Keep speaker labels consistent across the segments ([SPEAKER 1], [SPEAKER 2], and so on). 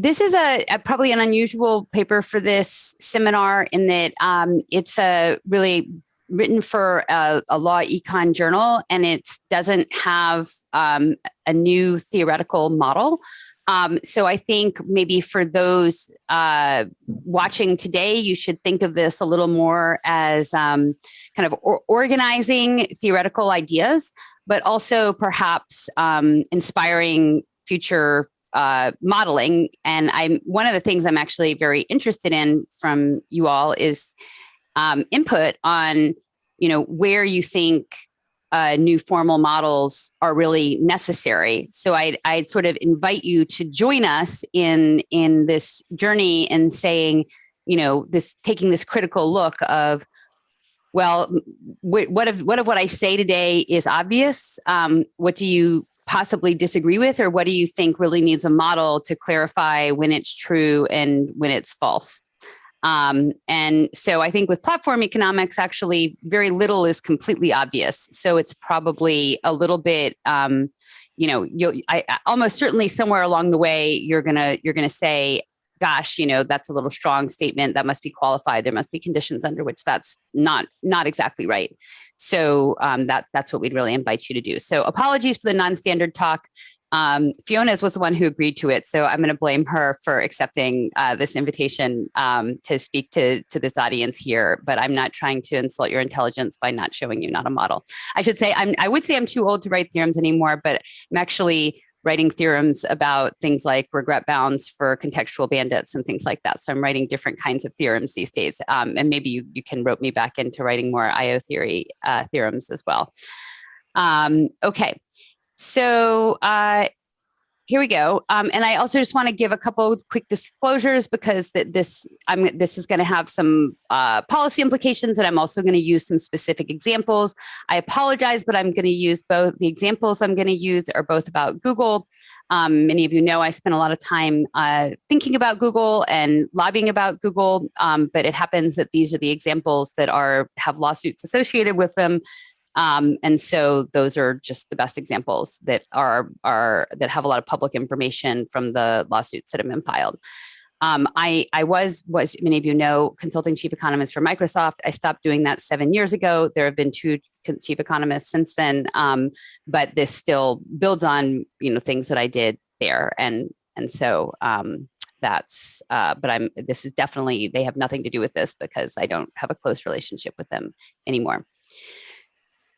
[SPEAKER 1] this is a, a, probably an unusual paper for this seminar in that um, it's a really written for a, a, law econ journal and it doesn't have um, a new theoretical model. Um, so I think maybe for those uh, watching today, you should think of this a little more as um, kind of or organizing theoretical ideas, but also perhaps um, inspiring future uh, modeling. And I'm one of the things I'm actually very interested in from you all is um, input on, you know, where you think uh, new formal models are really necessary. So I'd, I'd sort of invite you to join us in in this journey and saying, you know, this taking this critical look of, well, what if what if what I say today is obvious? Um, what do you possibly disagree with, or what do you think really needs a model to clarify when it's true and when it's false? Um, and so I think with platform economics, actually very little is completely obvious. So it's probably a little bit, um, you know, you'll I, almost certainly somewhere along the way, you're gonna you're gonna say, gosh, you know, that's a little strong statement that must be qualified. There must be conditions under which that's not not exactly right. So um, that that's what we'd really invite you to do. So apologies for the non-standard talk. Um, Fiona's was the one who agreed to it, so I'm going to blame her for accepting uh, this invitation um, to speak to to this audience here. But I'm not trying to insult your intelligence by not showing you not a model. I should say I'm I would say I'm too old to write theorems anymore, but I'm actually writing theorems about things like regret bounds for contextual bandits and things like that. So I'm writing different kinds of theorems these days. Um, and maybe you, you can rope me back into writing more IO theory uh, theorems as well. Um, okay, so uh, here we go. Um, and I also just want to give a couple quick disclosures because th this I'm this is going to have some uh, policy implications, and I'm also going to use some specific examples. I apologize, but I'm going to use both. The examples I'm going to use are both about Google. Um, many of you know I spent a lot of time uh, thinking about Google and lobbying about Google, um, but it happens that these are the examples that are have lawsuits associated with them. Um, and so those are just the best examples that are, are that have a lot of public information from the lawsuits that have been filed. Um, I, I was, was many of you know, consulting chief economist for Microsoft. I stopped doing that seven years ago. There have been two chief economists since then, um, but this still builds on you know things that I did there, and and so um, that's. Uh, but I'm. This is definitely they have nothing to do with this because I don't have a close relationship with them anymore.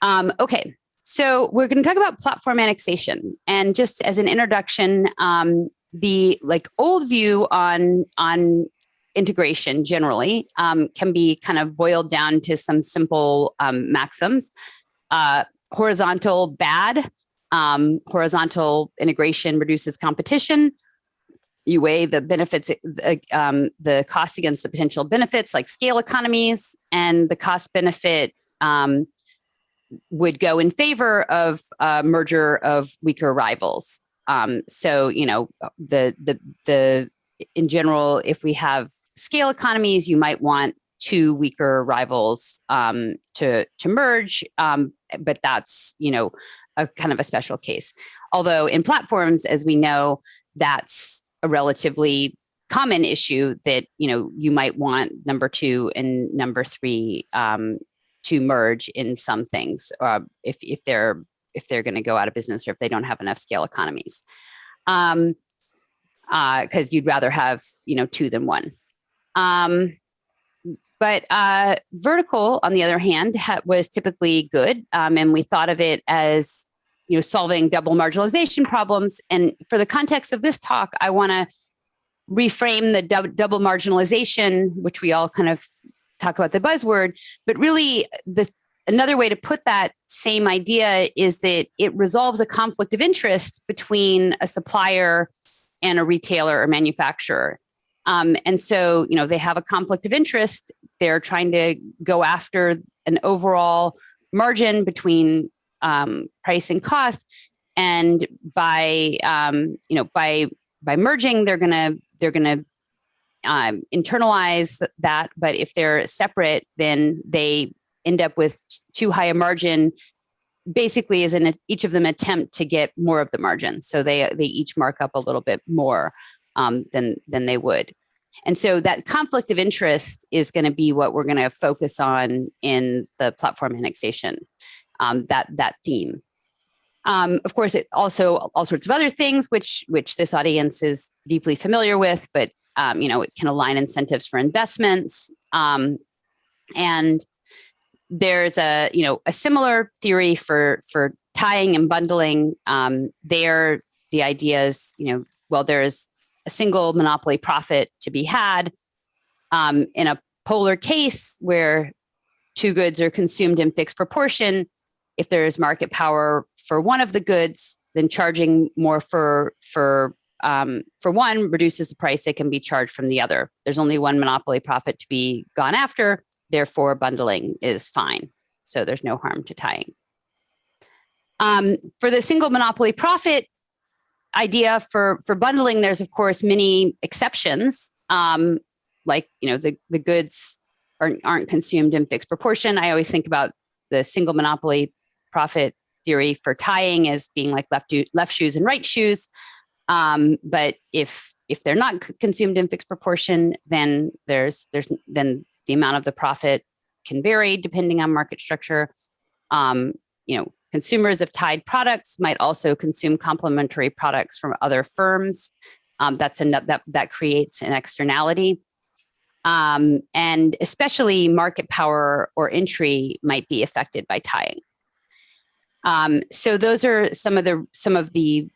[SPEAKER 1] Um, okay, so we're going to talk about platform annexation. And just as an introduction, um, the like old view on, on integration generally um, can be kind of boiled down to some simple um, maxims. Uh, horizontal bad, um, horizontal integration reduces competition. You weigh the benefits, the, um, the cost against the potential benefits like scale economies and the cost benefit um, would go in favor of merger of weaker rivals. Um, so, you know, the, the, the, in general, if we have scale economies, you might want two weaker rivals um, to, to merge, um, but that's, you know, a kind of a special case. Although in platforms, as we know, that's a relatively common issue that, you know, you might want number two and number three um, to merge in some things uh, if, if they're if they're going to go out of business or if they don't have enough scale economies. Um because uh, you'd rather have you know two than one. Um but uh vertical on the other hand was typically good um, and we thought of it as you know solving double marginalization problems. And for the context of this talk i want to reframe the double marginalization which we all kind of talk about the buzzword, but really the another way to put that same idea is that it resolves a conflict of interest between a supplier and a retailer or manufacturer. Um, and so, you know, they have a conflict of interest. They're trying to go after an overall margin between um, price and cost. And by, um, you know, by by merging, they're gonna they're gonna um, internalize that, but if they're separate, then they end up with too high a margin basically is in each of them attempt to get more of the margin. So they, they each mark up a little bit more um, than, than they would. And so that conflict of interest is going to be what we're going to focus on in the platform annexation, um, that, that theme. Um, of course, it also all sorts of other things which which this audience is deeply familiar with, but um, you know it can align incentives for investments, um, and there's a you know a similar theory for for tying and bundling. Um, there, the idea is you know well there's a single monopoly profit to be had um, in a polar case where two goods are consumed in fixed proportion if there is market power for one of the goods, then charging more for for um, for one reduces the price that can be charged from the other. There's only one monopoly profit to be gone after, therefore bundling is fine. So there's no harm to tying. Um, for the single monopoly profit idea for, for bundling, there's of course many exceptions, um, like you know the, the goods aren't, aren't consumed in fixed proportion. I always think about the single monopoly profit theory for tying as being like left, left shoes and right shoes. Um, but if if they're not consumed in fixed proportion, then there's there's then the amount of the profit can vary depending on market structure. Um, you know, consumers of tied products might also consume complementary products from other firms. Um, that's a that that creates an externality. Um, and especially market power or entry might be affected by tying. Um, so those are some of the some of the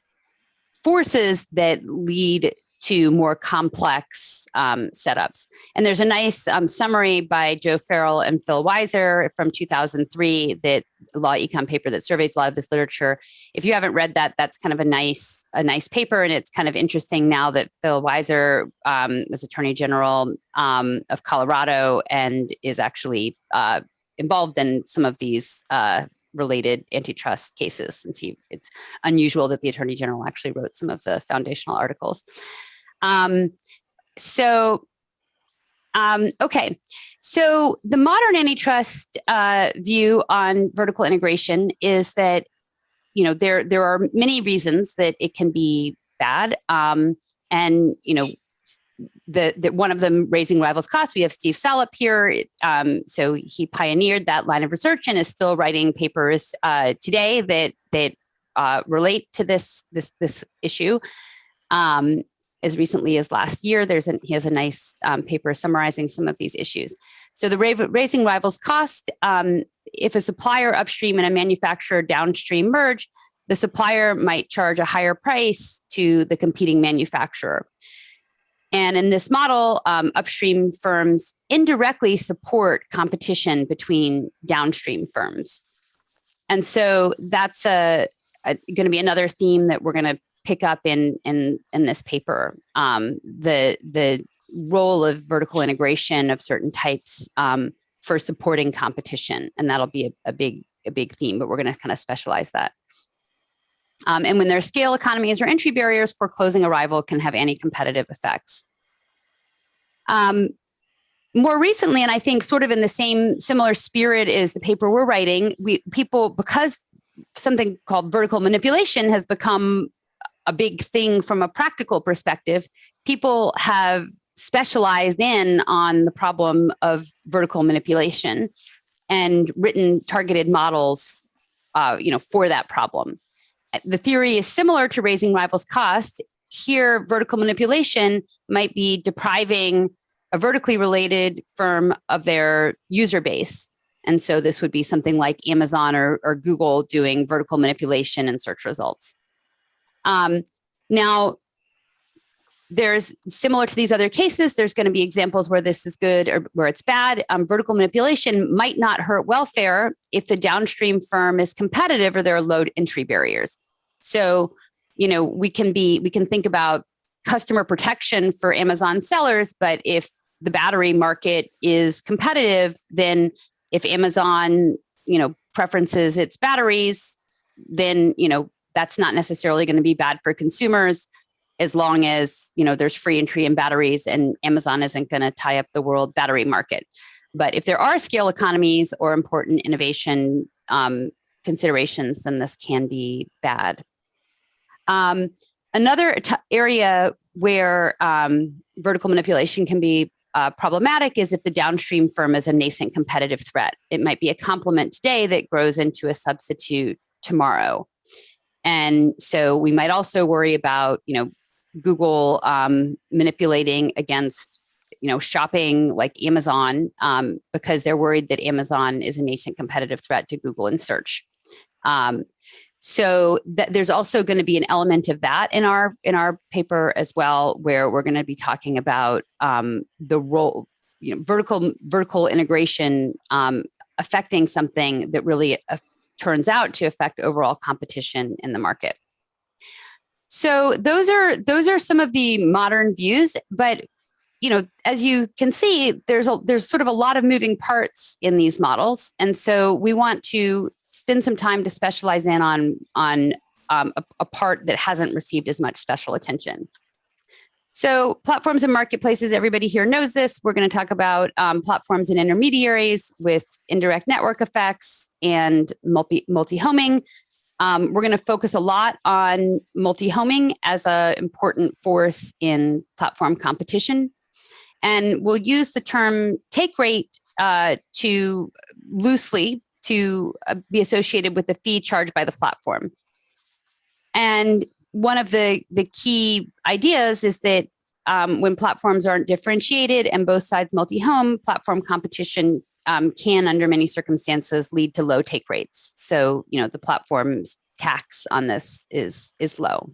[SPEAKER 1] forces that lead to more complex um, setups. And there's a nice um, summary by Joe Farrell and Phil Weiser from 2003, that law econ paper that surveys a lot of this literature. If you haven't read that, that's kind of a nice a nice paper, and it's kind of interesting now that Phil Weiser um, was Attorney General um, of Colorado and is actually uh, involved in some of these uh, related antitrust cases since he it's unusual that the attorney general actually wrote some of the foundational articles. Um, so, um, okay, so the modern antitrust uh, view on vertical integration is that you know there there are many reasons that it can be bad, um, and you know the, the, one of them raising rivals costs. We have Steve Salop here. Um, so he pioneered that line of research and is still writing papers uh, today that that uh, relate to this this this issue. Um, as recently as last year, there's an, he has a nice um, paper summarizing some of these issues. So the raising rivals cost, um, if a supplier upstream and a manufacturer downstream merge, the supplier might charge a higher price to the competing manufacturer. And in this model, um, upstream firms indirectly support competition between downstream firms. And so that's a, a going to be another theme that we're going to pick up in in in this paper. Um, the the role of vertical integration of certain types um, for supporting competition, and that'll be a, a big a big theme. But we're going to kind of specialize that. Um, and when there are scale economies or entry barriers, foreclosing a rival can have anti-competitive effects. Um, more recently, and I think sort of in the same similar spirit is the paper we're writing, we people, because something called vertical manipulation has become a big thing from a practical perspective, people have specialized in on the problem of vertical manipulation and written targeted models uh, you know, for that problem the theory is similar to raising rivals costs. Here, vertical manipulation might be depriving a vertically related firm of their user base. And so this would be something like Amazon or, or Google doing vertical manipulation in search results. Um, now, there's similar to these other cases, there's going to be examples where this is good or where it's bad. Um, vertical manipulation might not hurt welfare if the downstream firm is competitive or there are low entry barriers. So, you know, we can be, we can think about customer protection for Amazon sellers, but if the battery market is competitive, then if Amazon, you know, preferences its batteries, then, you know, that's not necessarily going to be bad for consumers as long as, you know, there's free entry in batteries and Amazon isn't going to tie up the world battery market. But if there are scale economies or important innovation um, considerations, then this can be bad. Um, another area where um, vertical manipulation can be uh, problematic is if the downstream firm is a nascent competitive threat. It might be a complement today that grows into a substitute tomorrow. And so we might also worry about, you know, Google um, manipulating against, you know, shopping like Amazon um, because they're worried that Amazon is a nascent competitive threat to Google and search. Um, so th there's also going to be an element of that in our in our paper as well, where we're going to be talking about um, the role, you know, vertical vertical integration um, affecting something that really uh, turns out to affect overall competition in the market. So those are those are some of the modern views, but you know, as you can see, there's a there's sort of a lot of moving parts in these models, and so we want to spend some time to specialize in on on um, a, a part that hasn't received as much special attention. So platforms and marketplaces, everybody here knows this. We're going to talk about um, platforms and intermediaries with indirect network effects and multi multi-homing. Um, we're going to focus a lot on multi-homing as an important force in platform competition. And we'll use the term take rate uh, to loosely to uh, be associated with the fee charged by the platform. And one of the, the key ideas is that um, when platforms aren't differentiated and both sides multi-home, platform competition um, can, under many circumstances, lead to low take rates. So, you know, the platform's tax on this is, is low.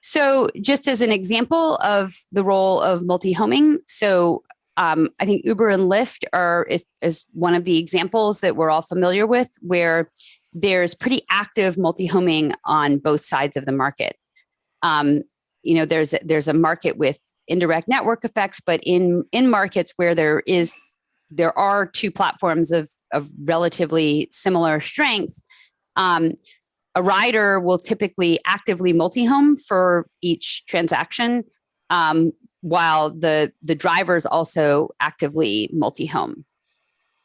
[SPEAKER 1] So just as an example of the role of multi-homing, so um, I think Uber and Lyft are is, is one of the examples that we're all familiar with where there's pretty active multi-homing on both sides of the market. Um, you know, there's there's a market with indirect network effects, but in in markets where there is there are two platforms of of relatively similar strength, um, a rider will typically actively multi-home for each transaction, um, while the, the drivers also actively multi-home.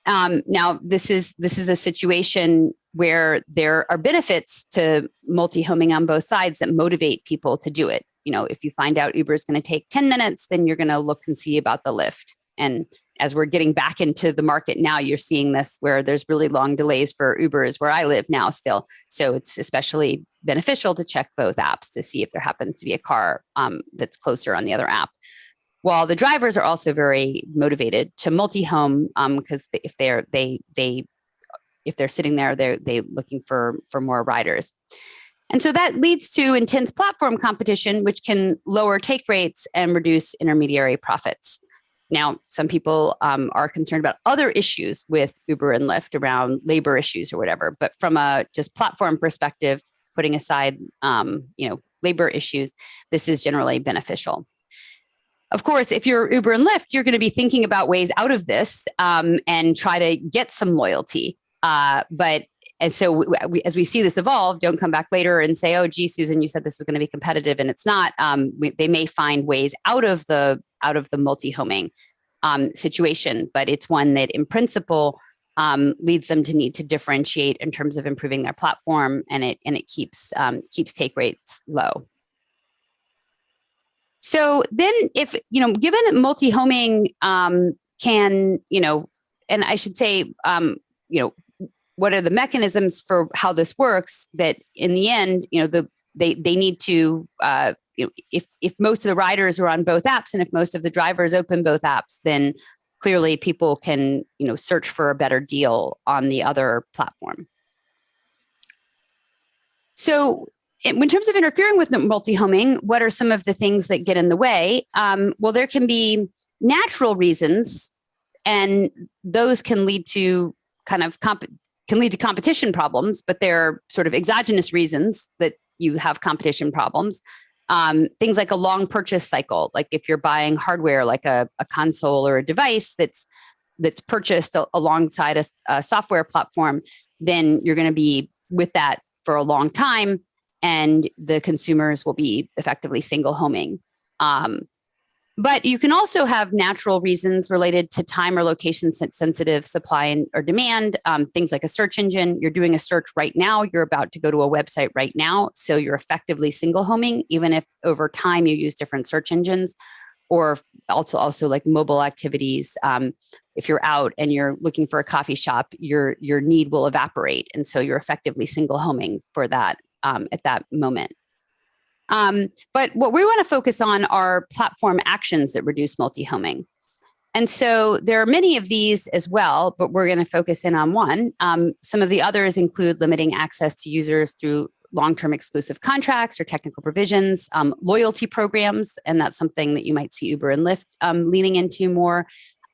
[SPEAKER 1] Um, now, this is, this is a situation where there are benefits to multi-homing on both sides that motivate people to do it. You know, if you find out Uber is going to take 10 minutes, then you're going to look and see about the Lyft. And as we're getting back into the market now, you're seeing this where there's really long delays for Ubers where I live now still. So it's especially beneficial to check both apps to see if there happens to be a car um, that's closer on the other app. While the drivers are also very motivated to multi-home because um, if they're they they if they're sitting there, they're they looking for for more riders. And so that leads to intense platform competition, which can lower take rates and reduce intermediary profits. Now, some people um, are concerned about other issues with Uber and Lyft around labor issues or whatever, but from a just platform perspective, putting aside um, you know labor issues, this is generally beneficial. Of course, if you're Uber and Lyft, you're going to be thinking about ways out of this um, and try to get some loyalty. Uh, but and so we, as we see this evolve, don't come back later and say, oh, gee, Susan, you said this was going to be competitive and it's not. Um, we, they may find ways out of the out of the multi-homing um, situation, but it's one that in principle um, leads them to need to differentiate in terms of improving their platform and it and it keeps um, keeps take rates low. So then if, you know, given multi-homing um, can, you know, and I should say, um, you know, what are the mechanisms for how this works that in the end, you know, the they they need to uh, you know, if if most of the riders are on both apps and if most of the drivers open both apps, then clearly people can you know search for a better deal on the other platform. So in terms of interfering with multi-homing, what are some of the things that get in the way? Um, well, there can be natural reasons, and those can lead to kind of can lead to competition problems, but they're sort of exogenous reasons that you have competition problems. Um, things like a long purchase cycle, like if you're buying hardware like a, a console or a device that's that's purchased alongside a, a software platform, then you're going to be with that for a long time and the consumers will be effectively single homing. Um, But you can also have natural reasons related to time or location sensitive supply and, or demand, um, things like a search engine. You're doing a search right now, you're about to go to a website right now. So you're effectively single homing, even if over time you use different search engines or also also like mobile activities. Um, if you're out and you're looking for a coffee shop, your, your need will evaporate. And so you're effectively single homing for that um, at that moment. Um, but what we want to focus on are platform actions that reduce multi-homing. And so there are many of these as well, but we're going to focus in on one. Um, some of the others include limiting access to users through long-term exclusive contracts or technical provisions, um, loyalty programs, and that's something that you might see Uber and Lyft um, leaning into more.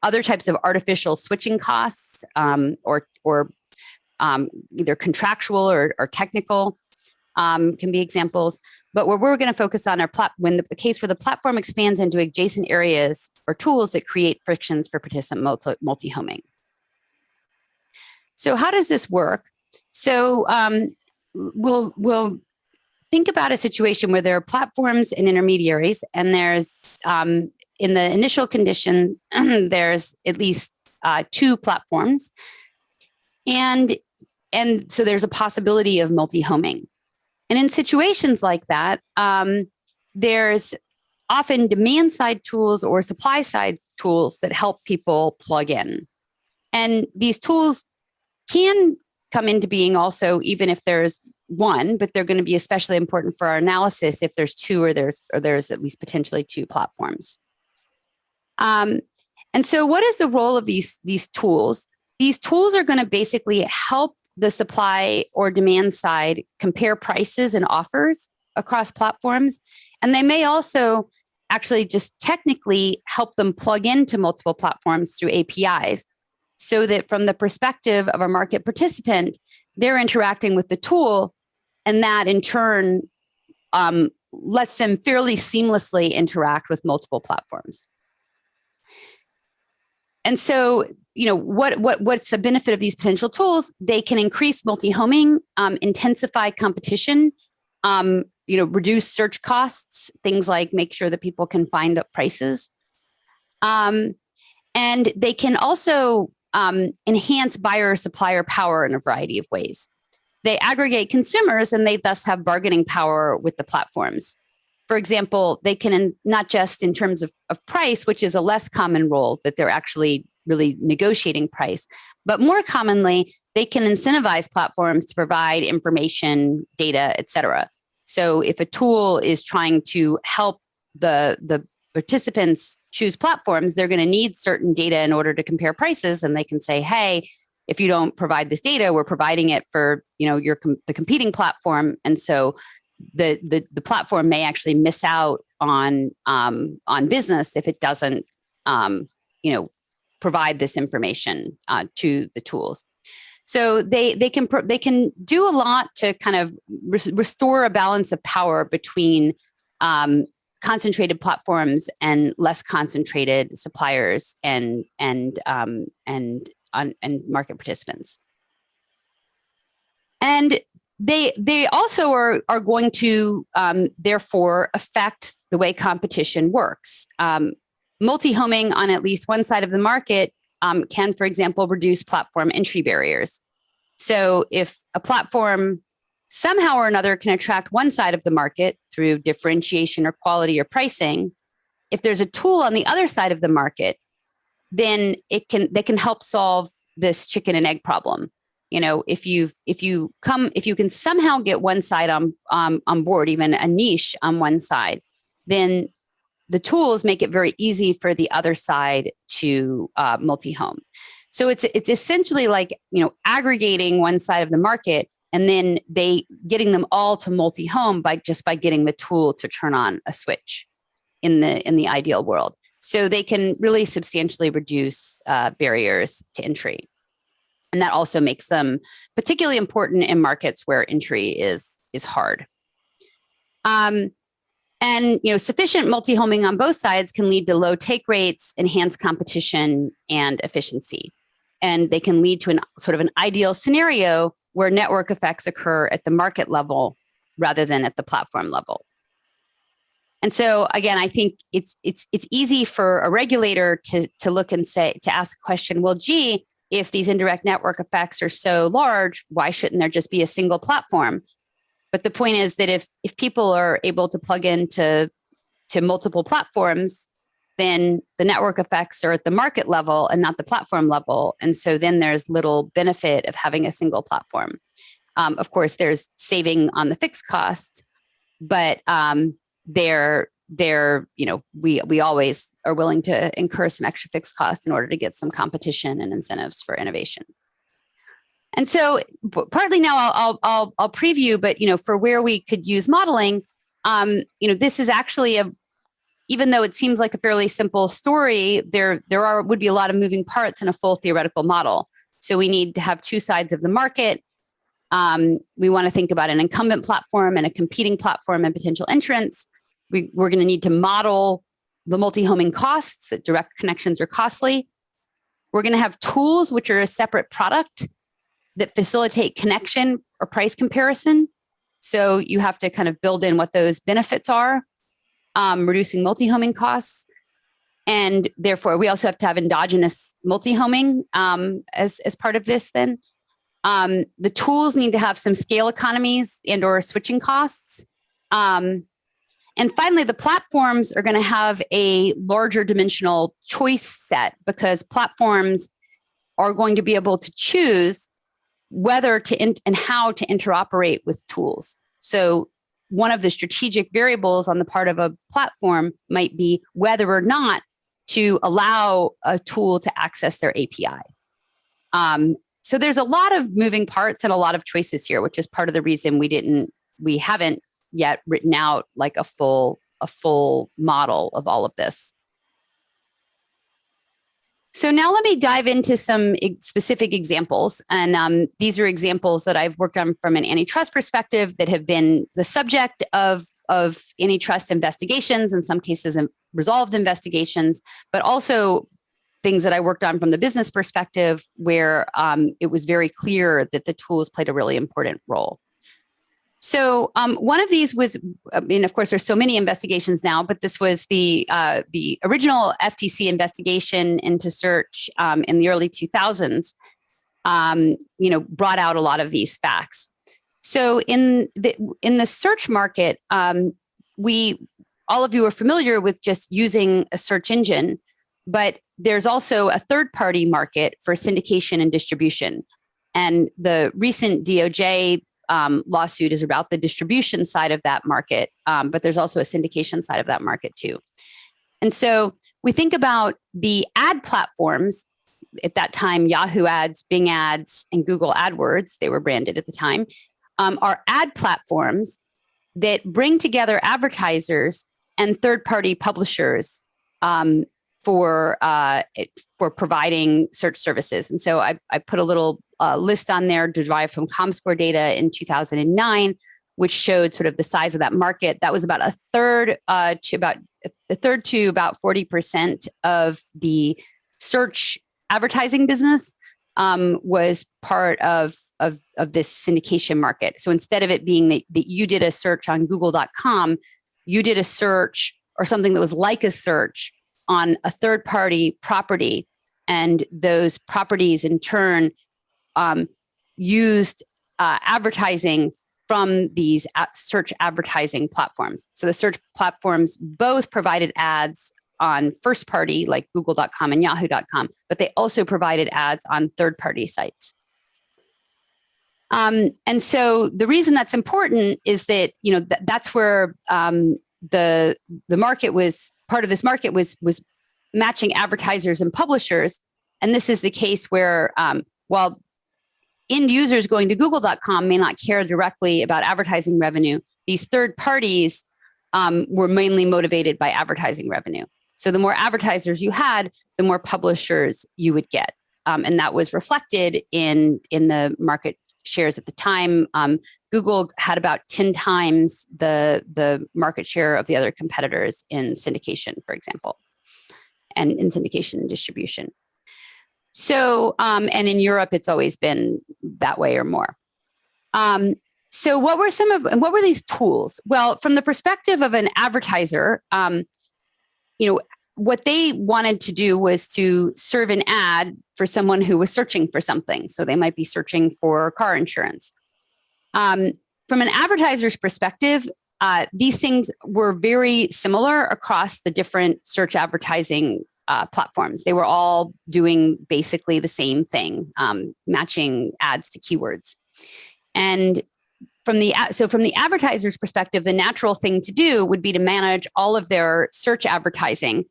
[SPEAKER 1] Other types of artificial switching costs um, or, or um, either contractual or, or technical um, can be examples. But what we're going to focus on are plat when the, case where the platform expands into adjacent areas or tools that create frictions for participant multi-homing. So how does this work? So um, we'll, we'll think about a situation where there are platforms and intermediaries and there's um, in the initial condition, there's at least uh, two platforms. And, and so there's a possibility of multi-homing. And in situations like that, um, there's often demand side tools or supply side tools that help people plug in. And these tools can come into being also, even if there's one, but they're going to be especially important for our analysis if there's two or there's or there's at least potentially two platforms. Um, and so what is the role of these, these tools? These tools are going to basically help the supply or demand side compare prices and offers across platforms. And they may also actually just technically help them plug into multiple platforms through APIs so that from the perspective of a market participant, they're interacting with the tool and that in turn um, lets them fairly seamlessly interact with multiple platforms. And so you know, what, what, what's the benefit of these potential tools? They can increase multi-homing, um, intensify competition, um, you know, reduce search costs, things like make sure that people can find up prices. Um, and they can also um, enhance buyer supplier power in a variety of ways. They aggregate consumers and they thus have bargaining power with the platforms. For example, they can not just in terms of, of price, which is a less common role that they're actually really negotiating price. But more commonly, they can incentivize platforms to provide information, data, et cetera. So if a tool is trying to help the, the participants choose platforms, they're going to need certain data in order to compare prices. And they can say, hey, if you don't provide this data, we're providing it for you know your com the competing platform. And so the, the, the platform may actually miss out on um, on business if it doesn't um, you know provide this information uh, to the tools. So they they can they can do a lot to kind of res restore a balance of power between um, concentrated platforms and less concentrated suppliers and and um, and on, and market participants. And they they also are are going to um, therefore affect the way competition works. Um, Multi-homing on at least one side of the market um, can, for example, reduce platform entry barriers. So if a platform somehow or another can attract one side of the market through differentiation or quality or pricing, if there's a tool on the other side of the market, then it can they can help solve this chicken and egg problem. You know, if you if you come if you can somehow get one side on um, on board, even a niche on one side, then the tools make it very easy for the other side to uh, multi-home. So it's it's essentially like you know aggregating one side of the market and then they getting them all to multi-home by just by getting the tool to turn on a switch in the in the ideal world. So they can really substantially reduce uh, barriers to entry. And that also makes them particularly important in markets where entry is is hard. Um, and you know, sufficient multi-homing on both sides can lead to low take rates, enhanced competition and efficiency. And they can lead to an sort of an ideal scenario where network effects occur at the market level rather than at the platform level. And so again, I think it's it's it's easy for a regulator to to look and say to ask the question, well, gee, if these indirect network effects are so large, why shouldn't there just be a single platform? But the point is that if if people are able to plug into to multiple platforms, then the network effects are at the market level and not the platform level. And so then there's little benefit of having a single platform. Um, of course, there's saving on the fixed costs, but um, they're they're you know we we always are willing to incur some extra fixed costs in order to get some competition and incentives for innovation. And so partly now I'll, I'll, I'll, I'll preview, but you know, for where we could use modeling, um, you know, this is actually a, even though it seems like a fairly simple story, there, there are, would be a lot of moving parts in a full theoretical model. So we need to have two sides of the market. Um, we want to think about an incumbent platform and a competing platform and potential entrants. We, we're going to need to model the multi-homing costs that direct connections are costly. We're going to have tools, which are a separate product that facilitate connection or price comparison. So you have to kind of build in what those benefits are, um, reducing multi-homing costs. And therefore, we also have to have endogenous multi-homing um, as, as part of this then. Um, the tools need to have some scale economies and or switching costs. Um, and finally, the platforms are going to have a larger dimensional choice set because platforms are going to be able to choose whether to and how to interoperate with tools. So one of the strategic variables on the part of a platform might be whether or not to allow a tool to access their API. Um, so there's a lot of moving parts and a lot of choices here, which is part of the reason we didn't, we haven't yet written out like a full, a full model of all of this. So now let me dive into some specific examples. And um, these are examples that I've worked on from an antitrust perspective that have been the subject of, of antitrust investigations, in some cases resolved investigations, but also things that I worked on from the business perspective where um, it was very clear that the tools played a really important role. So um, one of these was, I mean, of course, there's so many investigations now, but this was the uh, the original FTC investigation into search um, in the early 2000s. Um, you know, brought out a lot of these facts. So in the in the search market, um, we all of you are familiar with just using a search engine, but there's also a third party market for syndication and distribution. And the recent DOJ um, lawsuit is about the distribution side of that market, um, but there's also a syndication side of that market too. And so we think about the ad platforms at that time, Yahoo ads, Bing ads, and Google AdWords, they were branded at the time, um, are ad platforms that bring together advertisers and third-party publishers um, for uh, for providing search services. And so I, I put a little uh, list on there derived from ComScore data in 2009, which showed sort of the size of that market. That was about a third uh, to about a third to about 40% of the search advertising business um, was part of, of, of this syndication market. So instead of it being that, that you did a search on google.com, you did a search or something that was like a search on a third party property and those properties in turn um, used uh, advertising from these search advertising platforms. So the search platforms both provided ads on first party like google.com and yahoo.com, but they also provided ads on third party sites. Um, and so the reason that's important is that, you know, th that's where um, the, the market was, part of this market was, was matching advertisers and publishers. And this is the case where um, while end users going to google.com may not care directly about advertising revenue, these third parties um, were mainly motivated by advertising revenue. So the more advertisers you had, the more publishers you would get. Um, and that was reflected in, in the market shares at the time. Um, Google had about 10 times the, the market share of the other competitors in syndication, for example, and in syndication and distribution. So, um, and in Europe, it's always been that way or more. Um, So what were some of, what were these tools? Well, from the perspective of an advertiser, um, you know, what they wanted to do was to serve an ad for someone who was searching for something. So they might be searching for car insurance. Um, from an advertiser's perspective, uh, these things were very similar across the different search advertising uh, platforms. They were all doing basically the same thing, um, matching ads to keywords. And from the so from the advertiser's perspective, the natural thing to do would be to manage all of their search advertising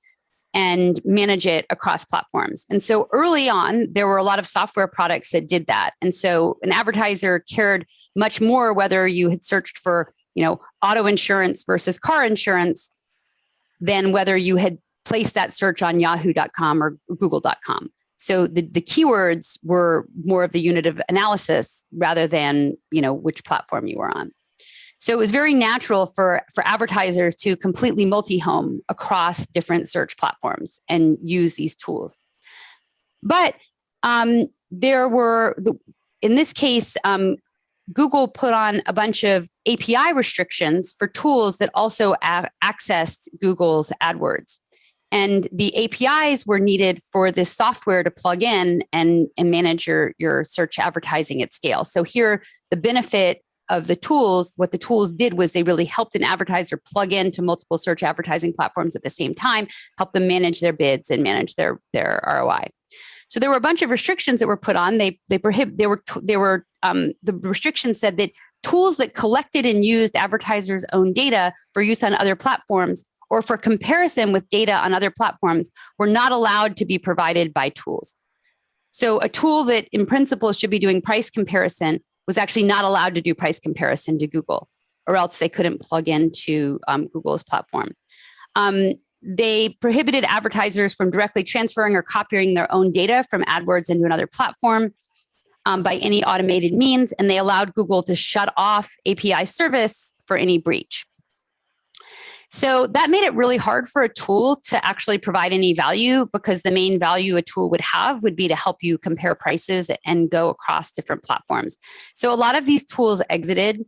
[SPEAKER 1] and manage it across platforms. And so early on, there were a lot of software products that did that. And so an advertiser cared much more whether you had searched for, you know, auto insurance versus car insurance than whether you had placed that search on yahoo.com or google.com. So the, the keywords were more of the unit of analysis rather than, you know, which platform you were on. So it was very natural for, for advertisers to completely multi-home across different search platforms and use these tools. But um, there were, in this case, um, Google put on a bunch of API restrictions for tools that also accessed Google's AdWords. And the APIs were needed for this software to plug in and, and manage your, your search advertising at scale. So here, the benefit of the tools, what the tools did was they really helped an advertiser plug into multiple search advertising platforms at the same time, help them manage their bids and manage their, their ROI. So there were a bunch of restrictions that were put on. They they prohibit they were they were um, the restrictions said that tools that collected and used advertisers' own data for use on other platforms or for comparison with data on other platforms were not allowed to be provided by tools. So a tool that in principle should be doing price comparison was actually not allowed to do price comparison to Google or else they couldn't plug into um, Google's platform. Um, they prohibited advertisers from directly transferring or copying their own data from AdWords into another platform um, by any automated means, and they allowed Google to shut off API service for any breach. So that made it really hard for a tool to actually provide any value because the main value a tool would have would be to help you compare prices and go across different platforms. So a lot of these tools exited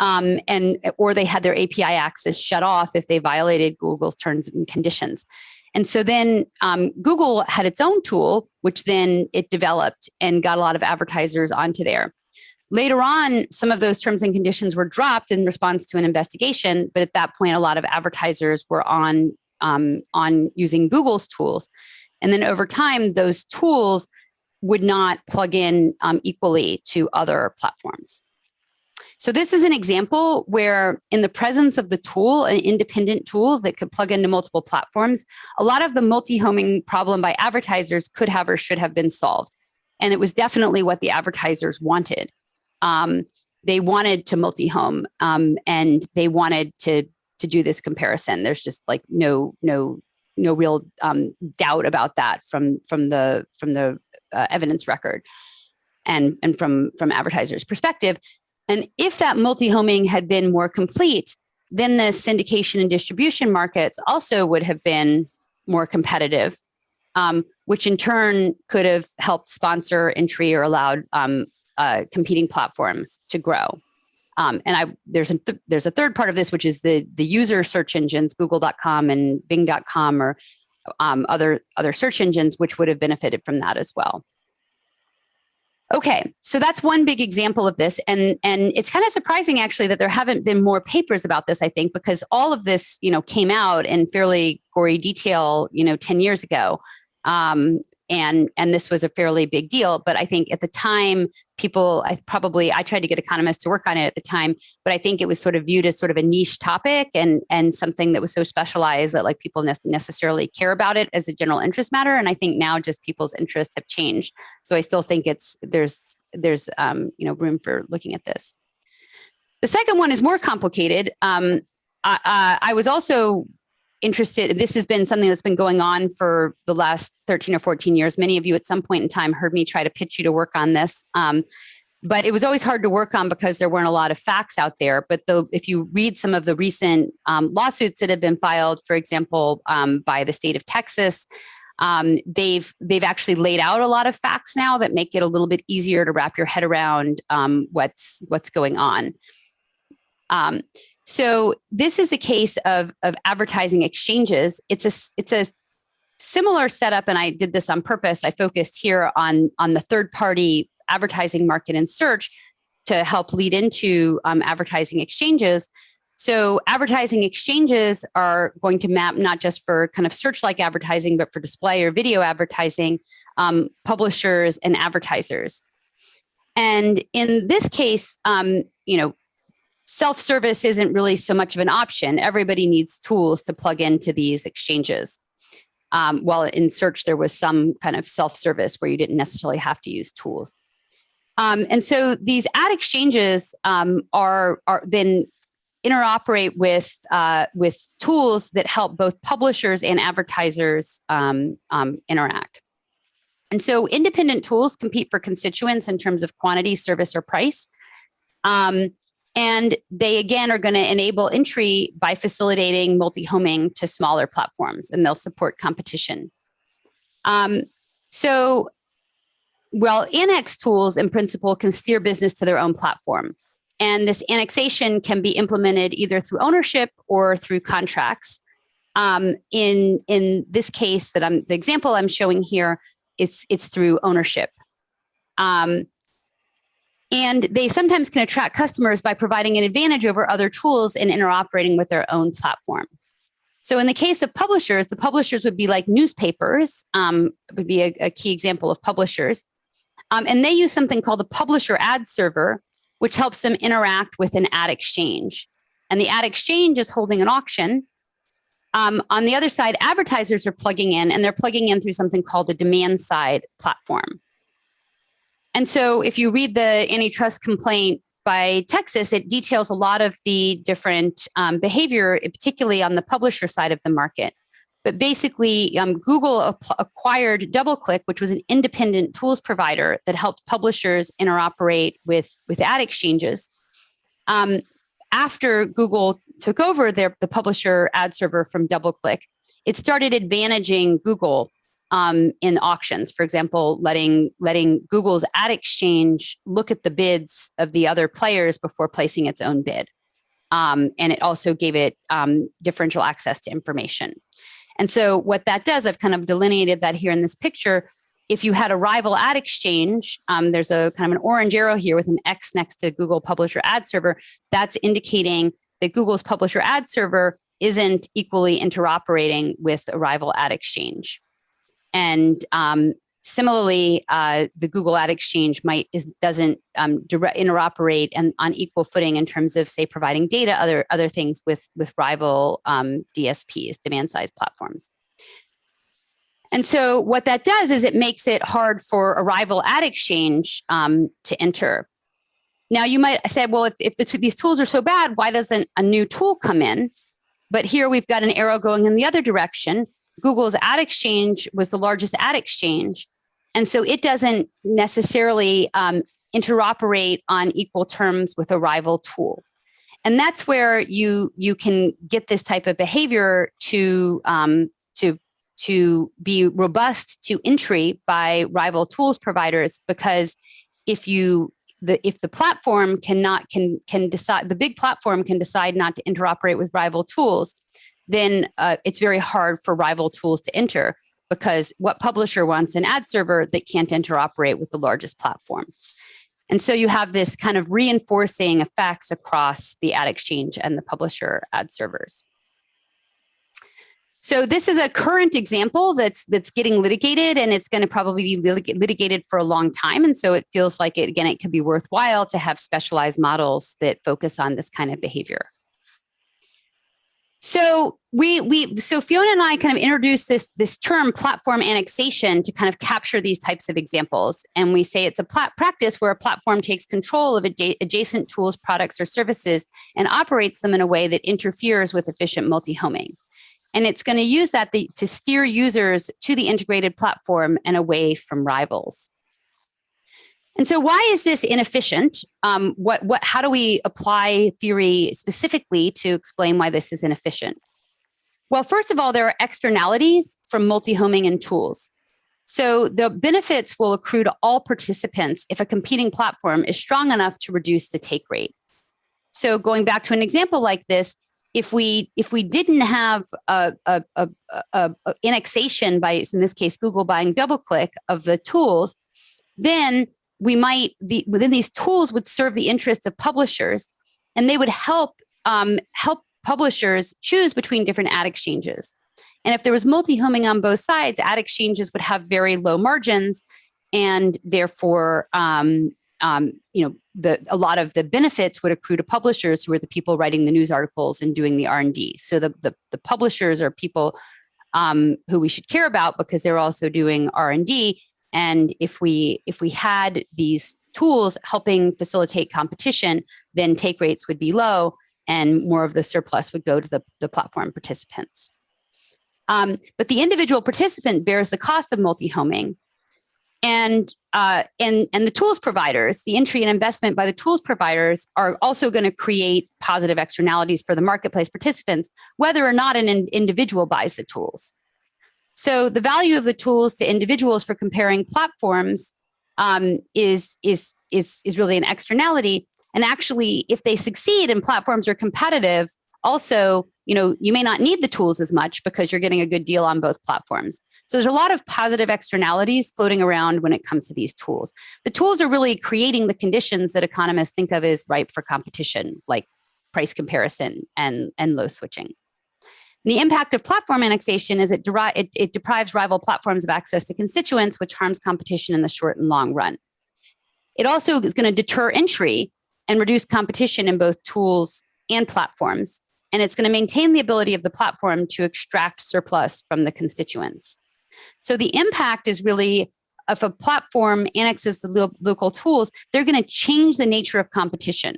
[SPEAKER 1] um, and or they had their API access shut off if they violated Google's terms and conditions. And so then um, Google had its own tool, which then it developed and got a lot of advertisers onto there. Later on, some of those terms and conditions were dropped in response to an investigation, but at that point, a lot of advertisers were on, um, on using Google's tools. And then over time, those tools would not plug in um, equally to other platforms. So this is an example where in the presence of the tool, an independent tool that could plug into multiple platforms, a lot of the multi-homing problem by advertisers could have or should have been solved. And it was definitely what the advertisers wanted um, they wanted to multi-home um, and they wanted to to do this comparison. There's just like no no no real um, doubt about that from from the from the uh, evidence record and and from from advertisers perspective. And if that multi-homing had been more complete, then the syndication and distribution markets also would have been more competitive, um, which in turn could have helped sponsor entry or allowed um, uh, competing platforms to grow. Um, and I there's a th there's a third part of this, which is the the user search engines, Google.com and Bing.com or um, other other search engines, which would have benefited from that as well. Okay, so that's one big example of this. And, and it's kind of surprising actually that there haven't been more papers about this, I think, because all of this, you know, came out in fairly gory detail, you know, 10 years ago. Um, and and this was a fairly big deal but i think at the time people i probably i tried to get economists to work on it at the time but i think it was sort of viewed as sort of a niche topic and and something that was so specialized that like people ne necessarily care about it as a general interest matter and i think now just people's interests have changed. So i still think it's there's there's um, you know room for looking at this. The second one is more complicated. Um, I, I was also interested, this has been something that's been going on for the last 13 or 14 years. Many of you at some point in time heard me try to pitch you to work on this. Um, but it was always hard to work on because there weren't a lot of facts out there. But the, if you read some of the recent um, lawsuits that have been filed, for example, um, by the state of Texas, Um, they've they've actually laid out a lot of facts now that make it a little bit easier to wrap your head around um, what's what's going on. So this is a case of of advertising exchanges. It's a it's a similar setup, and I did this on purpose. I focused here on on the third party advertising market and search to help lead into um, advertising exchanges. So advertising exchanges are going to map not just for kind of search-like advertising, but for display or video advertising, um, publishers and advertisers. And in this case, um, you know, self-service isn't really so much of an option. Everybody needs tools to plug into these exchanges. Um, while in search, there was some kind of self-service where you didn't necessarily have to use tools. Um, and so these ad exchanges um, are, are then interoperate with uh, with tools that help both publishers and advertisers um, um, interact. And so independent tools compete for constituents in terms of quantity, service, or price. Um, and they again are going to enable entry by facilitating multi-homing to smaller platforms and they'll support competition. Um, so well, annex tools in principle can steer business to their own platform. And this annexation can be implemented either through ownership or through contracts. Um, in, in this case that I'm, the example I'm showing here, it's, it's through ownership. Um, and they sometimes can attract customers by providing an advantage over other tools and interoperating with their own platform. So in the case of publishers, the publishers would be like newspapers, um, would be a, a, key example of publishers. Um, and they use something called the publisher ad server, which helps them interact with an ad exchange. And the ad exchange is holding an auction. Um, on the other side, advertisers are plugging in and they're plugging in through something called the demand side platform. And so if you read the antitrust complaint by Texas, it details a lot of the different um, behavior, particularly on the publisher side of the market. But basically, um, Google acquired DoubleClick, which was an independent tools provider that helped publishers interoperate with, with ad exchanges. Um, after Google took over their, the publisher ad server from DoubleClick, it started advantaging Google um, in auctions. For example, letting letting Google's ad exchange look at the bids of the other players before placing its own bid. Um, and it also gave it um, differential access to information. And so what that does, I've kind of delineated that here in this picture. If you had a rival ad exchange, um, there's a kind of an orange arrow here with an X next to Google Publisher Ad Server. That's indicating that Google's Publisher Ad Server isn't equally interoperating with a rival ad exchange. And um, Similarly, uh, the Google Ad Exchange might is, doesn't um, direct, interoperate and on equal footing in terms of, say, providing data, other other things with with rival um, DSPs, demand side platforms. And so what that does is it makes it hard for a rival ad exchange um, to enter. Now you might say, well, if, if the, these tools are so bad, why doesn't a new tool come in? But here we've got an arrow going in the other direction. Google's ad exchange was the largest ad exchange. And so it doesn't necessarily um, interoperate on equal terms with a rival tool. And that's where you you can get this type of behavior to um, to to be robust to entry by rival tools providers because if you the if the platform cannot can can decide the big platform can decide not to interoperate with rival tools then uh, it's very hard for rival tools to enter because what publisher wants an ad server that can't interoperate with the largest platform. And so you have this kind of reinforcing effects across the ad exchange and the publisher ad servers. So this is a current example that's that's getting litigated and it's going to probably be litigated for a long time. And so it feels like, it, again, it could be worthwhile to have specialized models that focus on this kind of behavior. So we we so Fiona and I kind of introduced this this term platform annexation to kind of capture these types of examples, and we say it's a practice where a platform takes control of adjacent tools, products, or services and operates them in a way that interferes with efficient multi-homing. And it's going to use that to steer users to the integrated platform and away from rivals. And so why is this inefficient? Um, what, what, how do we apply theory specifically to explain why this is inefficient? Well, first of all, there are externalities from multi-homing and tools. So the benefits will accrue to all participants if a competing platform is strong enough to reduce the take rate. So going back to an example like this, if we if we didn't have a, a, a, a, annexation by in this case Google buying DoubleClick of the tools, then we might the within these tools would serve the interests of publishers, and they would help um, help publishers choose between different ad exchanges. And if there was multi-homing on both sides, ad exchanges would have very low margins, and therefore um, um, you know, the, a lot of the benefits would accrue to publishers who are the people writing the news articles and doing the R&D. So the, the, the, publishers are people um, who we should care about because they're also doing R&D. And if we, if we had these tools helping facilitate competition, then take rates would be low and more of the surplus would go to the, the platform participants. Um, but the individual participant bears the cost of multi-homing and uh, and and the tools providers, the entry and investment by the tools providers are also going to create positive externalities for the marketplace participants, whether or not an in individual buys the tools. So the value of the tools to individuals for comparing platforms um, is is is is really an externality. And actually, if they succeed and platforms are competitive, also, you know, you may not need the tools as much because you're getting a good deal on both platforms. So there's a lot of positive externalities floating around when it comes to these tools. The tools are really creating the conditions that economists think of as ripe for competition, like price comparison and, and low switching. The impact of platform annexation is it, it, it deprives rival platforms of access to constituents, which harms competition in the short and long run. It also is going to deter entry and reduce competition in both tools and platforms. And it's going to maintain the ability of the platform to extract surplus from the constituents. So the impact is really if a platform annexes the local tools, they're going to change the nature of competition.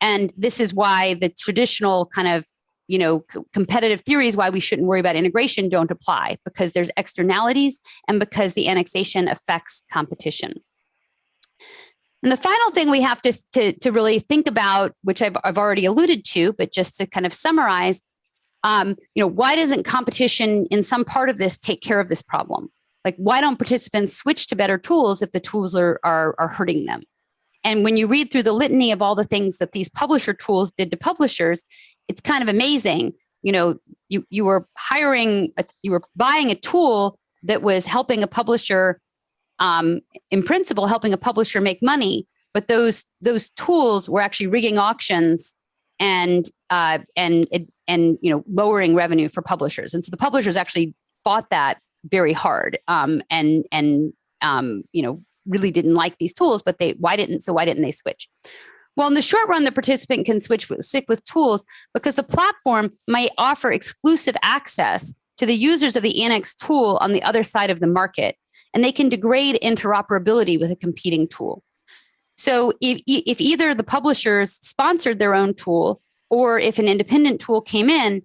[SPEAKER 1] And this is why the traditional kind of you know, competitive theories why we shouldn't worry about integration don't apply because there's externalities and because the annexation affects competition. And the final thing we have to, to, to really think about, which I've, I've already alluded to, but just to kind of summarize, um, you know, why doesn't competition in some part of this take care of this problem? Like, why don't participants switch to better tools if the tools are, are, are hurting them? And when you read through the litany of all the things that these publisher tools did to publishers, it's kind of amazing. You know, you, you were hiring, a, you were buying a tool that was helping a publisher, um, in principle, helping a publisher make money, but those those tools were actually rigging auctions and uh, and and you know lowering revenue for publishers. And so the publishers actually fought that very hard um, and and um, you know really didn't like these tools, but they why didn't so why didn't they switch? Well, in the short run, the participant can switch with, stick with tools because the platform might offer exclusive access to the users of the Annex tool on the other side of the market, and they can degrade interoperability with a competing tool. So if, if either the publishers sponsored their own tool or if an independent tool came in,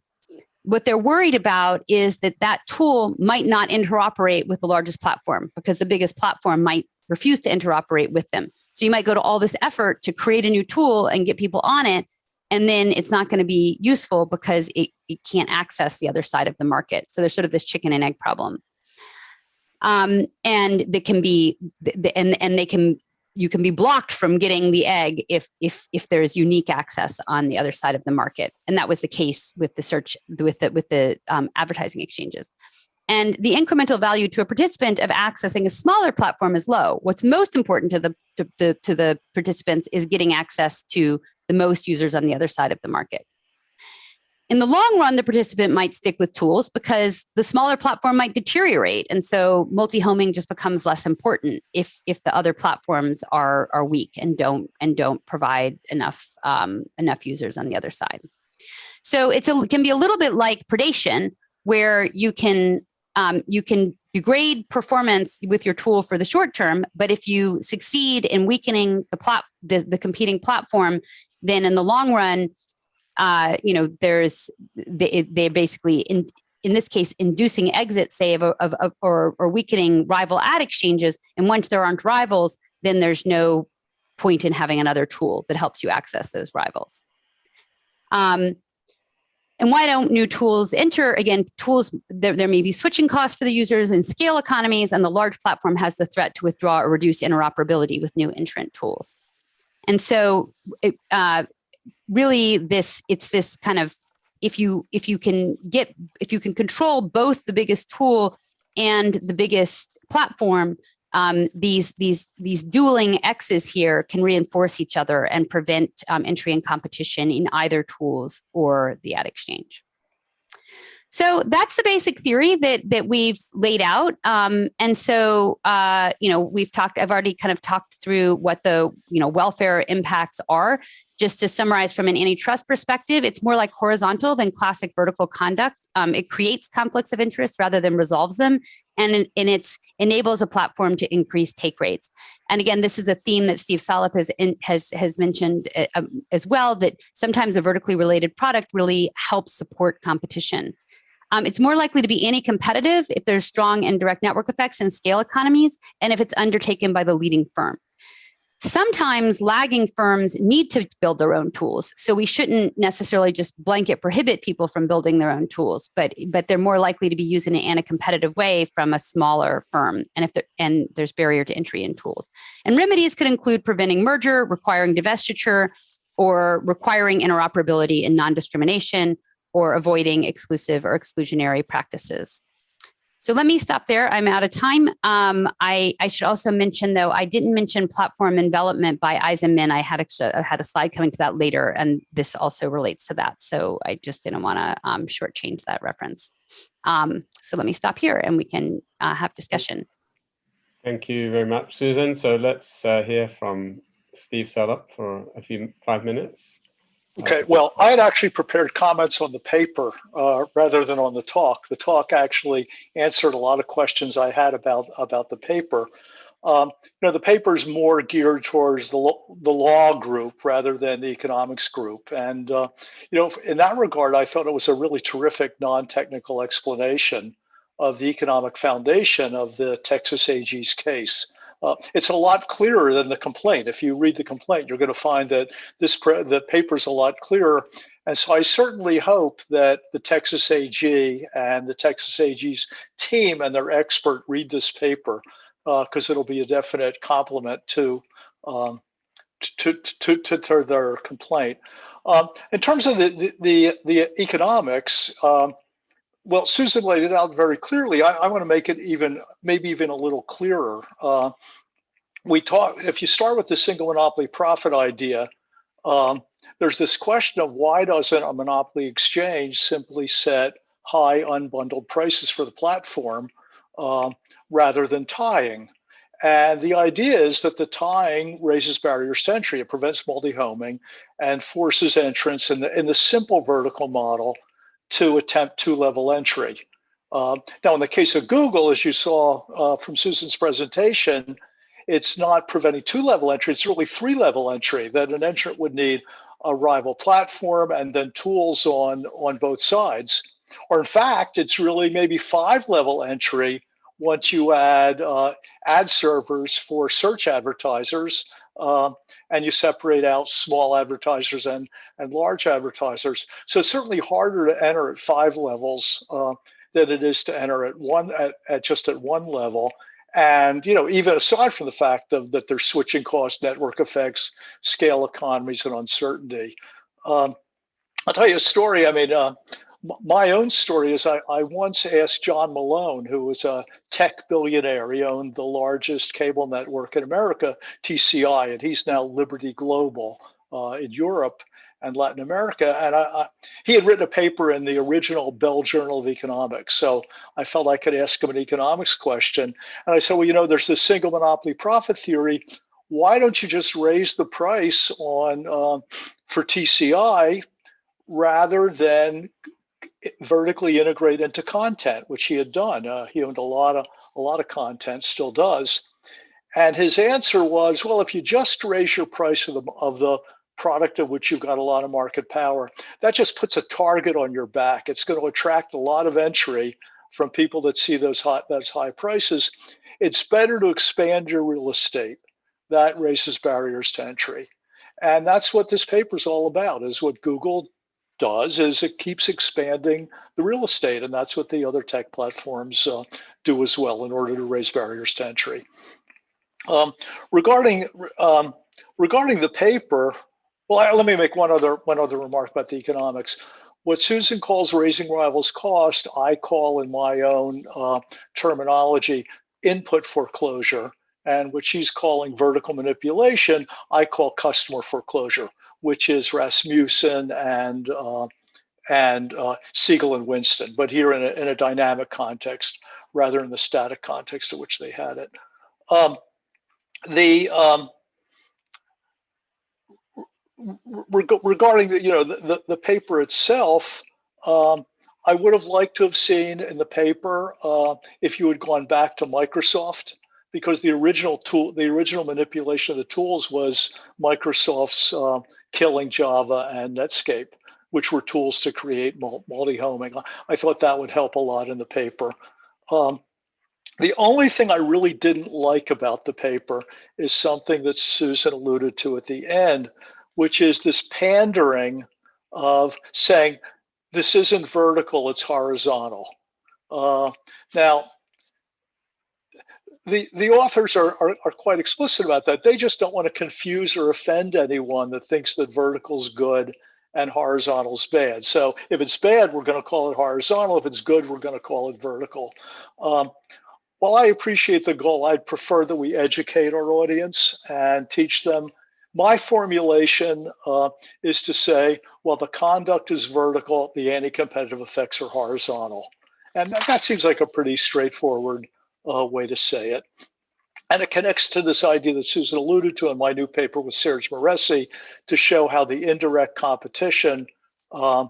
[SPEAKER 1] what they're worried about is that that tool might not interoperate with the largest platform because the biggest platform might refuse to interoperate with them. So you might go to all this effort to create a new tool and get people on it, and then it's not going to be useful because it, it can't access the other side of the market. So there's sort of this chicken and egg problem. Um, and they can be, and, and they can you can be blocked from getting the egg if if if there's unique access on the other side of the market and that was the case with the search with the with the um, advertising exchanges and the incremental value to a participant of accessing a smaller platform is low what's most important to the to, to, to the participants is getting access to the most users on the other side of the market in the long run, the participant might stick with tools because the smaller platform might deteriorate. And so multi-homing just becomes less important if, if the other platforms are, are weak and don't, and don't provide enough, um, enough users on the other side. So it's a, it can be a little bit like predation where you can, um, you can degrade performance with your tool for the short term, but if you succeed in weakening the, plat the, the competing platform, then in the long run, uh, you know, there's they, they're basically in in this case inducing exit, say, of, of, of or, or weakening rival ad exchanges. And once there aren't rivals, then there's no point in having another tool that helps you access those rivals. Um, And why don't new tools enter? Again, tools, there, there may be switching costs for the users and scale economies, and the large platform has the threat to withdraw or reduce interoperability with new entrant tools. And so it, uh, really this, it's this kind of, if you, if you can get, if you can control both the biggest tool and the biggest platform, um, these these these dueling X's here can reinforce each other and prevent um, entry and competition in either tools or the ad exchange. So that's the basic theory that that we've laid out. Um, and so, uh, you know, we've talked, I've already kind of talked through what the, you know, welfare impacts are. Just to summarize from an antitrust perspective, it's more like horizontal than classic vertical conduct. Um, it creates conflicts of interest rather than resolves them. And, and it enables a platform to increase take rates. And again, this is a theme that Steve Salop has, in, has, has mentioned uh, um, as well, that sometimes a vertically related product really helps support competition. Um, it's more likely to be anti-competitive if there's strong indirect network effects and scale economies, and if it's undertaken by the leading firm. Sometimes lagging firms need to build their own tools. So we shouldn't necessarily just blanket prohibit people from building their own tools, but but they're more likely to be used in a competitive way from a smaller firm. And if and there's barrier to entry in tools. And remedies could include preventing merger, requiring divestiture, or requiring interoperability and non-discrimination, or avoiding exclusive or exclusionary practices. So let me stop there. I'm out of time. Um, I, I, should also mention, though, I didn't mention platform envelopment by Eisenmann. I had had a slide coming to that later, and this also relates to that. So I just didn't want to um, shortchange that reference. Um, so let me stop here, and we can uh, have discussion.
[SPEAKER 2] Thank you very much, Susan. So let's uh, hear from Steve Salop for a few five minutes.
[SPEAKER 3] Okay, well, I had actually prepared comments on the paper uh, rather than on the talk. The talk actually answered a lot of questions I had about about the paper. Um, you know, the paper is more geared towards the the law group rather than the economics group, and uh, you know, in that regard, I thought it was a really terrific non-technical explanation of the economic foundation of the Texas AG's case. Uh, it's a lot clearer than the complaint. If you read the complaint, you're going to find that this the paper is a lot clearer. And so I certainly hope that the Texas AG and the Texas AG's team and their expert read this paper because uh, it'll be a definite complement to, um, to, to, to, to, their complaint. Um, in terms of the, the, the economics, um, well, Susan laid it out very clearly. I, I want to make it even, maybe even a little clearer. Uh, we talk, if you start with the single monopoly profit idea, um, there's this question of why doesn't a monopoly exchange simply set high unbundled prices for the platform um, rather than tying? And the idea is that the tying raises barriers to entry. It prevents multi-homing and forces entrance in the, in the simple vertical model to attempt two-level entry. Uh, now, in the case of Google, as you saw uh, from Susan's presentation, it's not preventing two-level entry, it's really three-level entry that an entrant would need a rival platform and then tools on, on both sides. Or in fact, it's really maybe five-level entry once you add uh, ad servers for search advertisers uh, and you separate out small advertisers and, and large advertisers. So it's certainly harder to enter at five levels uh, than it is to enter at one at, at just at one level. And you know, even aside from the fact of that there's switching costs, network effects, scale economies, and uncertainty. Um, I'll tell you a story. I mean, uh, my own story is I, I once asked John Malone, who was a tech billionaire. He owned the largest cable network in America, TCI, and he's now Liberty Global uh, in Europe and Latin America. And I, I, he had written a paper in the original Bell Journal of Economics. So I felt I could ask him an economics question. And I said, well, you know, there's this single monopoly profit theory. Why don't you just raise the price on uh, for TCI rather than vertically integrate into content, which he had done. Uh, he owned a lot of a lot of content, still does. And his answer was, well, if you just raise your price of the of the product of which you've got a lot of market power, that just puts a target on your back. It's going to attract a lot of entry from people that see those high, those high prices. It's better to expand your real estate. That raises barriers to entry. And that's what this paper is all about, is what Google does is it keeps expanding the real estate, and that's what the other tech platforms uh, do as well in order to raise barriers to entry. Um, regarding um, regarding the paper, well, I, let me make one other one other remark about the economics. What Susan calls raising rivals cost, I call in my own uh, terminology input foreclosure, and what she's calling vertical manipulation, I call customer foreclosure, which is Rasmusen and uh, and uh, Segal and Whinston, but here in a, in a dynamic context rather than the static context in which they had it. Um, the um, reg regarding the you know the, the, the paper itself, um, I would have liked to have seen in the paper uh, if you had gone back to Microsoft because the original tool, the original manipulation of the tools was Microsoft's uh, killing Java and Netscape, which were tools to create multi-homing. I thought that would help a lot in the paper. Um, the only thing I really didn't like about the paper is something that Susan alluded to at the end, which is this pandering of saying, this isn't vertical, it's horizontal. Uh, now, the, the authors are, are, are, quite explicit about that. They just don't want to confuse or offend anyone that thinks that vertical's good and horizontal's bad. So if it's bad, we're going to call it horizontal. If it's good, we're going to call it vertical. Um, while I appreciate the goal, I'd prefer that we educate our audience and teach them. My formulation uh, is to say, well, the conduct is vertical, the anti-competitive effects are horizontal. And that, that, seems like a pretty straightforward uh, way to say it. And it connects to this idea that Susan alluded to in my new paper with Serge Moresi to show how the indirect competition um,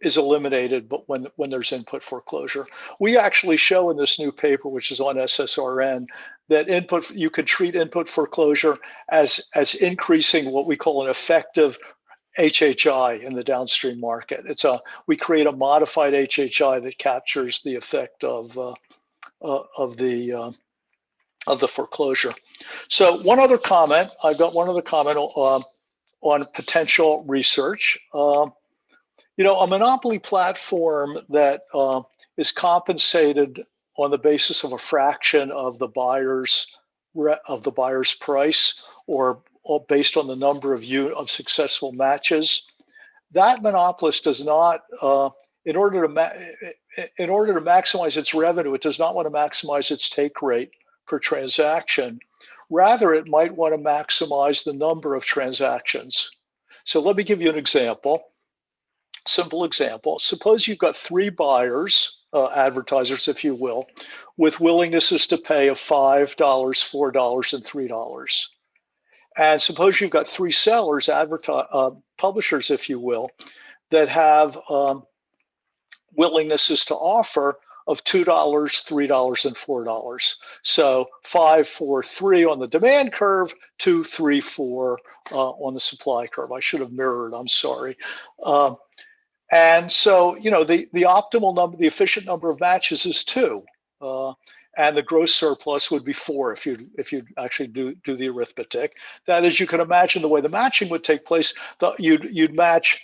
[SPEAKER 3] is eliminated but when when there's input foreclosure we actually show in this new paper which is on ssrn that input you can treat input foreclosure as as increasing what we call an effective HHI in the downstream market. It's a we create a modified HHI that captures the effect of uh, uh, of the uh, of the foreclosure. So one other comment, I've got one other comment uh, on potential research. Um, you know, a monopoly platform that uh, is compensated on the basis of a fraction of the buyer's of the buyer's price or, or based on the number of you of successful matches that monopolist does not uh, in order to in order to maximize its revenue it does not want to maximize its take rate per transaction rather it might want to maximize the number of transactions so let me give you an example simple example. Suppose you've got three buyers, uh, advertisers, if you will, with willingnesses to pay of $5, $4, and $3. And suppose you've got three sellers, advertise, uh, publishers, if you will, that have um, willingnesses to offer of $2, $3, and $4. So five, four, three on the demand curve, two, three, four uh, on the supply curve. I should have mirrored, I'm sorry. Um, and so, you know, the, the optimal number, the efficient number of matches is two. Uh, and the gross surplus would be four if you if you actually do do the arithmetic. That is, you can imagine the way the matching would take place. The, you'd you'd match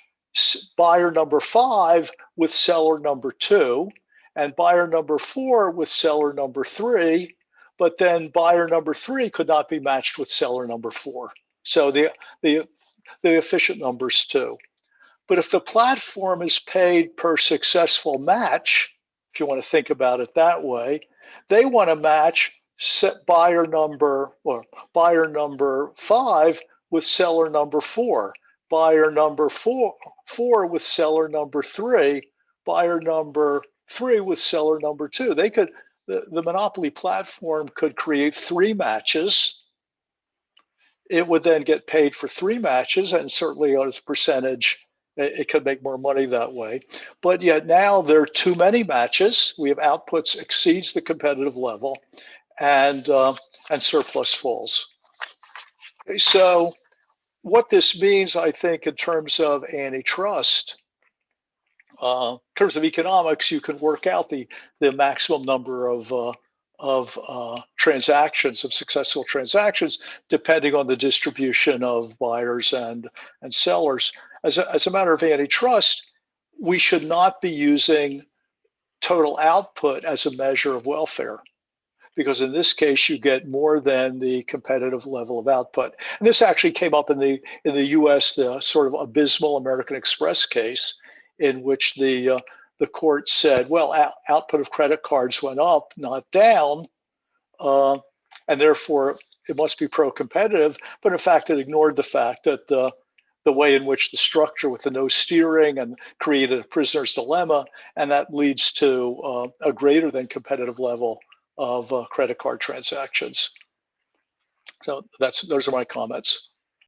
[SPEAKER 3] buyer number five with seller number two, and buyer number four with seller number three. But then buyer number three could not be matched with seller number four. So the the the efficient numbers too. But if the platform is paid per successful match, if you want to think about it that way, they want to match set buyer number or buyer number five with seller number four, buyer number four, four with seller number three, buyer number three with seller number two. They could, the, the monopoly platform could create three matches. It would then get paid for three matches and certainly as a percentage it could make more money that way. But yet now there are too many matches. We have outputs exceeds the competitive level and, uh, and surplus falls. Okay, so what this means, I think, in terms of antitrust, uh, in terms of economics, you can work out the, the maximum number of, uh, of uh, transactions, of successful transactions, depending on the distribution of buyers and, and sellers. As a, as a matter of antitrust, we should not be using total output as a measure of welfare because in this case you get more than the competitive level of output. And this actually came up in the in the U.S. the sort of abysmal American Express case, in which the uh, the court said, well, out, output of credit cards went up, not down, uh, and therefore it must be pro-competitive. But in fact, it ignored the fact that the the way in which the structure with the no steering and created a prisoner's dilemma, and that leads to uh, a greater than competitive level of uh, credit card transactions. So that's those are my comments.